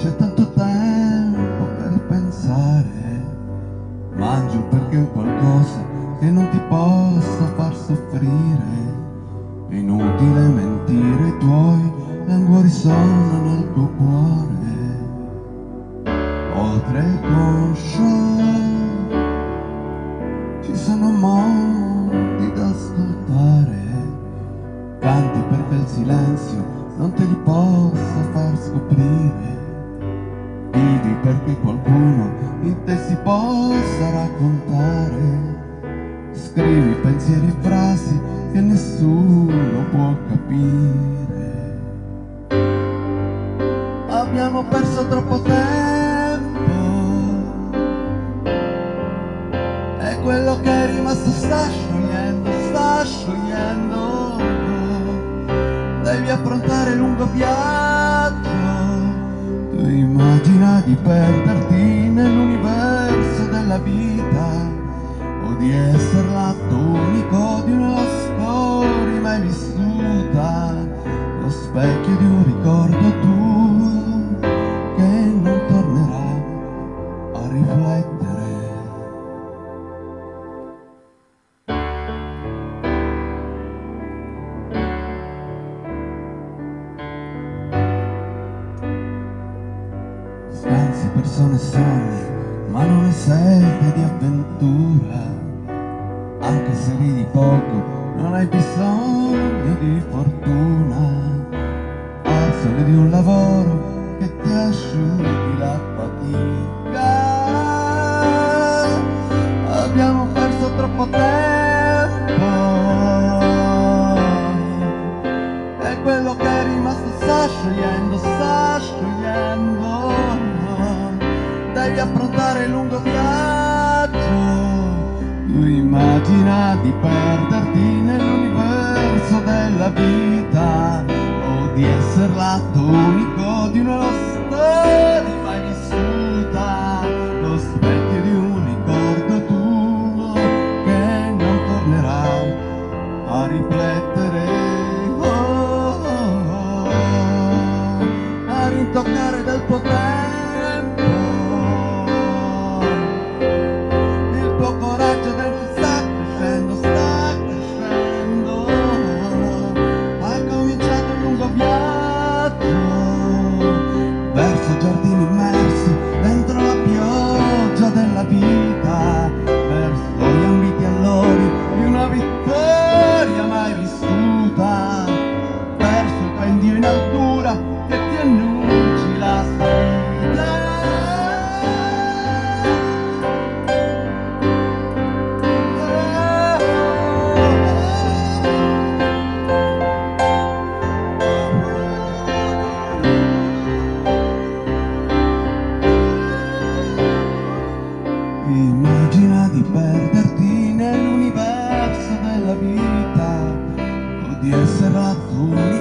C'è tanto tempo per pensare, mangio perché ho qualcosa che non ti possa far soffrire. Inutile mentire, i tuoi languori sono nel tuo cuore. Oltre conscio ci sono mondi da ascoltare, canti perché il silenzio non te li possa far scoprire. Vivi perché qualcuno in te si possa raccontare. Scrivi pensieri e frasi che nessuno può capire. Abbiamo perso troppo tempo e quello che è rimasto sta sciogliendo, sta sciogliendo. Devi affrontare lungo viaggio. Immagina di perderti nell'universo della vita o di essere l'atto unico di una storia mai vissuta, lo specchio di un ricordo tuo persone sogni, ma non hai sete di avventura. Anche se ridi poco, non hai bisogno di fortuna. Hai solo di un lavoro Devi affrontare il lungo viaggio. Tu immagina di perderti nell'universo della vita o di essere l'atto unico di una storia mai vissuta, della vita di essere l'atto